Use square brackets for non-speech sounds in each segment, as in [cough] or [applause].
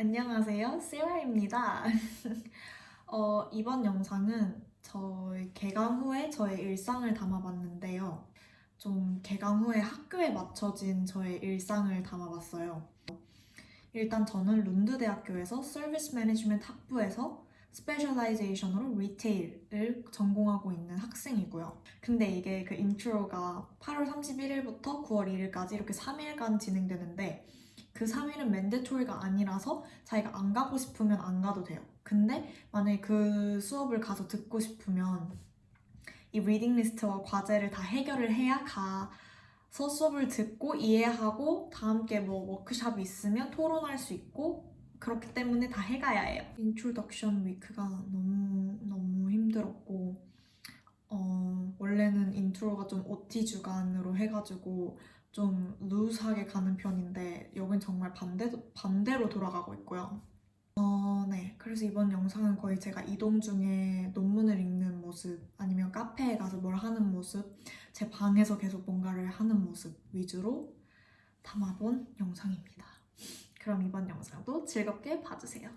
안녕하세요, 세라입니다. [laughs] 어, 이번 영상은 저희 개강 후에 저의 일상을 담아봤는데요. 좀 개강 후에 학교에 맞춰진 저의 일상을 담아봤어요. 일단 저는 룬드 대학교에서 service management 학부에서 specialization으로 retail을 전공하고 있는 학생이고요. 근데 이게 그 intro가 8월 31일부터 9월 1일까지 이렇게 3일간 진행되는데 그 3일은 mandatory가 아니라서 자기가 안 가고 싶으면 안 가도 돼요. 근데 만약에 그 수업을 가서 듣고 싶으면 이 reading list와 과제를 다 해결을 해야 가서 수업을 듣고 이해하고 다 함께 뭐 워크샵이 있으면 토론할 수 있고 그렇기 때문에 다 해가야 해요. introduction week가 너무 너무 힘들었고 어, intro가 좀 OT 주간으로 해가지고 좀 루즈하게 가는 편인데 여긴 정말 반대, 반대로 돌아가고 있고요. 어, 네. 그래서 이번 영상은 거의 제가 이동 중에 논문을 읽는 모습 아니면 카페에 가서 뭘 하는 모습 제 방에서 계속 뭔가를 하는 모습 위주로 담아본 영상입니다. 그럼 이번 영상도 즐겁게 봐주세요.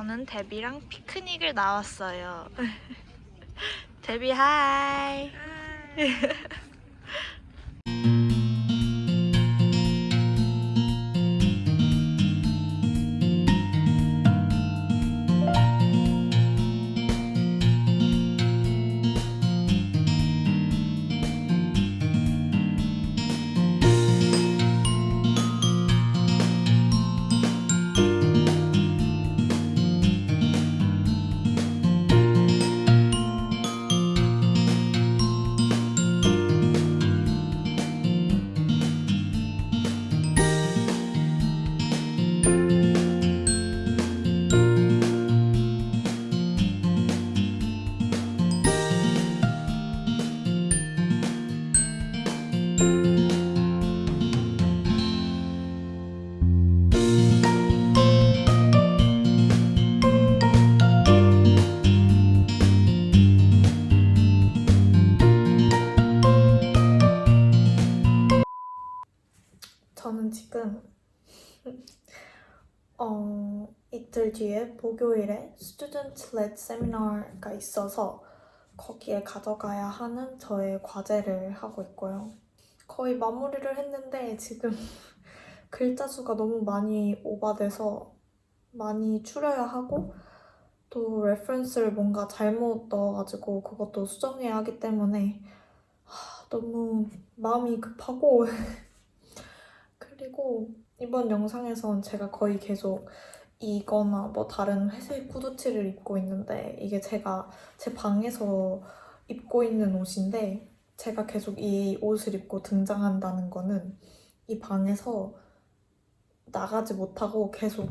저는 데비랑 피크닉을 나왔어요. [laughs] 데비 하이. 지금 어, 이틀 뒤에 목요일에 student led seminar가 있어서 거기에 가져가야 하는 저의 과제를 하고 있고요. 거의 마무리를 했는데 지금 [laughs] 글자 수가 너무 많이 오바돼서 많이 추려야 하고 또 reference를 뭔가 잘못 넣어가지고 그것도 수정해야 하기 때문에 하, 너무 마음이 급하고 [laughs] 그리고 이번 영상에선 제가 거의 계속 이거나 뭐 다른 회색 후드티를 입고 있는데 이게 제가 제 방에서 입고 있는 옷인데 제가 계속 이 옷을 입고 등장한다는 거는 이 방에서 나가지 못하고 계속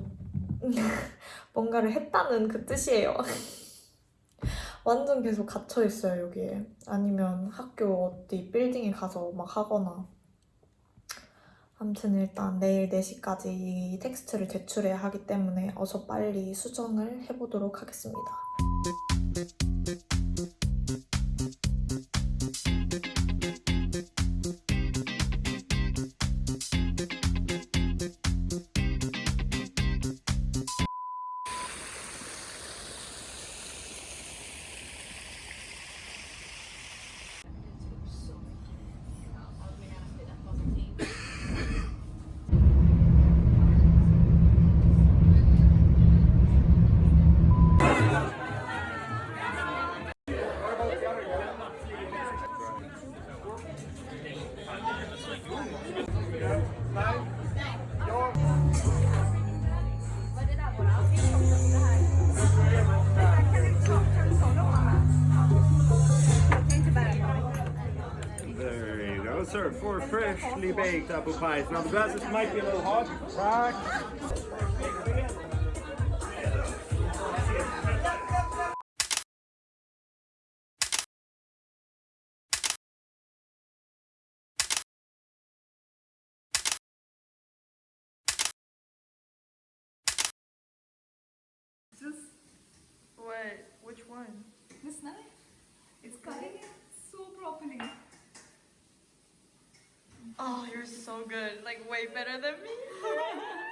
[laughs] 뭔가를 했다는 그 뜻이에요. [laughs] 완전 계속 갇혀 있어요, 여기에. 아니면 학교 어디 빌딩에 가서 막 하거나. 아무튼 일단 내일 4시까지 이 텍스트를 제출해야 하기 때문에 어서 빨리 수정을 해보도록 하겠습니다. There you sir. Four freshly baked apple pies. Now the glasses might be a little hot. Right. Wait, which one? This knife, it's cutting it so properly. Oh, you're so good. Like, way better than me. [laughs]